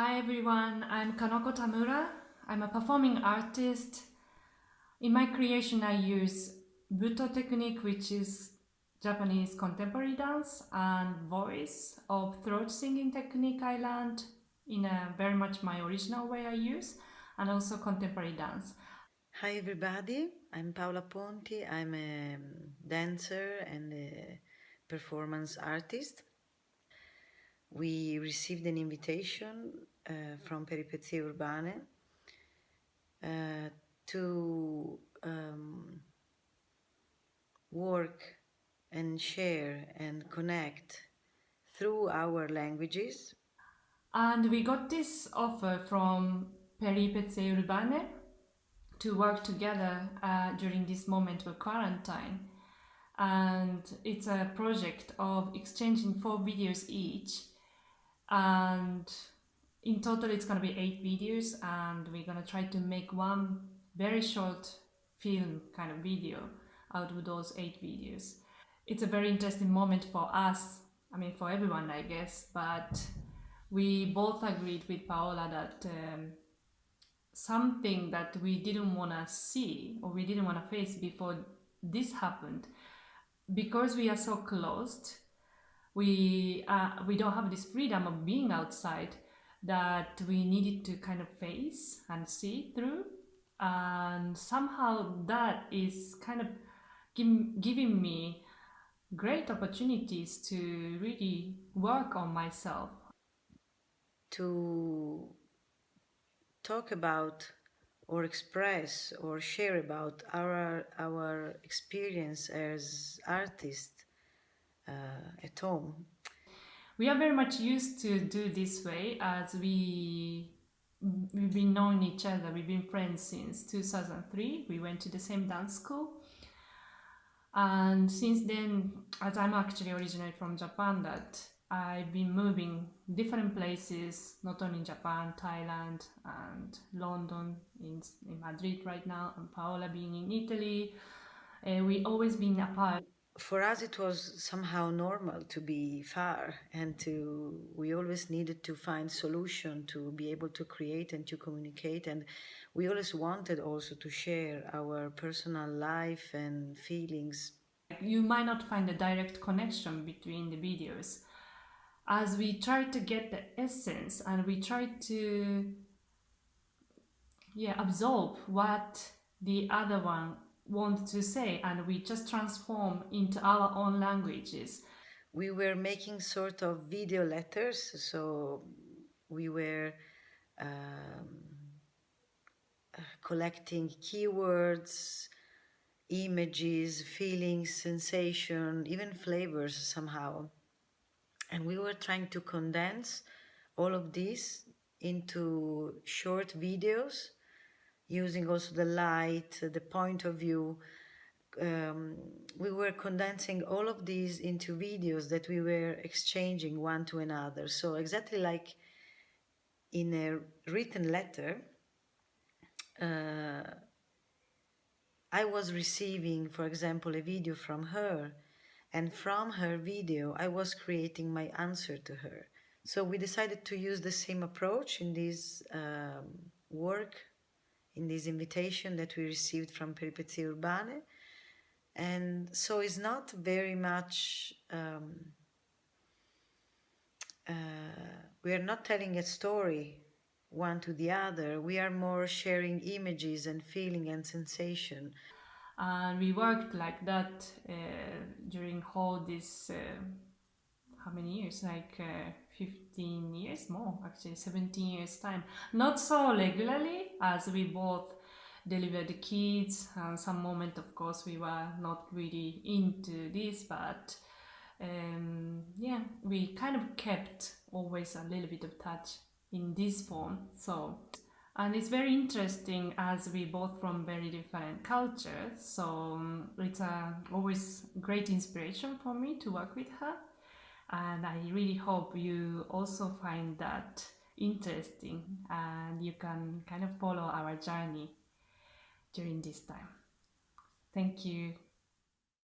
Hi everyone, I'm Kanoko Tamura. I'm a performing artist. In my creation I use Buto technique which is Japanese contemporary dance and voice of throat singing technique I learned in a very much my original way I use and also contemporary dance. Hi everybody, I'm Paola Ponti. I'm a dancer and a performance artist we received an invitation uh, from Peripezie Urbane uh, to um, work and share and connect through our languages. And we got this offer from Peripezie Urbane to work together uh, during this moment of quarantine. And it's a project of exchanging four videos each and in total it's going to be eight videos and we're going to try to make one very short film kind of video out of those eight videos. It's a very interesting moment for us i mean for everyone i guess but we both agreed with paola that um, something that we didn't want to see or we didn't want to face before this happened because we are so closed we uh, we don't have this freedom of being outside that we needed to kind of face and see through. And somehow that is kind of give, giving me great opportunities to really work on myself. To talk about or express or share about our our experience as artists at home. We are very much used to do this way as we we've been knowing each other. We've been friends since 2003. We went to the same dance school. And since then, as I'm actually originally from Japan, that I've been moving different places, not only in Japan, Thailand, and London, in, in Madrid right now, and Paola being in Italy. Uh, we always been apart for us it was somehow normal to be far and to we always needed to find solution to be able to create and to communicate. And we always wanted also to share our personal life and feelings. You might not find a direct connection between the videos. As we try to get the essence and we try to yeah absorb what the other one want to say and we just transform into our own languages. We were making sort of video letters, so we were um, collecting keywords, images, feelings, sensation, even flavors somehow. And we were trying to condense all of this into short videos using also the light, the point of view. Um, we were condensing all of these into videos that we were exchanging one to another. So exactly like in a written letter, uh, I was receiving, for example, a video from her, and from her video, I was creating my answer to her. So we decided to use the same approach in this um, work in this invitation that we received from Peripezie Urbane. And so it's not very much, um, uh, we are not telling a story one to the other. We are more sharing images and feeling and sensation. And we worked like that uh, during all this, uh, how many years? Like uh, 15 years more actually 17 years time. Not so regularly as we both delivered the kids and some moment of course we were not really into this but um, yeah we kind of kept always a little bit of touch in this form. So and it's very interesting as we both from very different cultures so um, it's a always great inspiration for me to work with her and I really hope you also find that interesting and you can kind of follow our journey during this time. Thank you.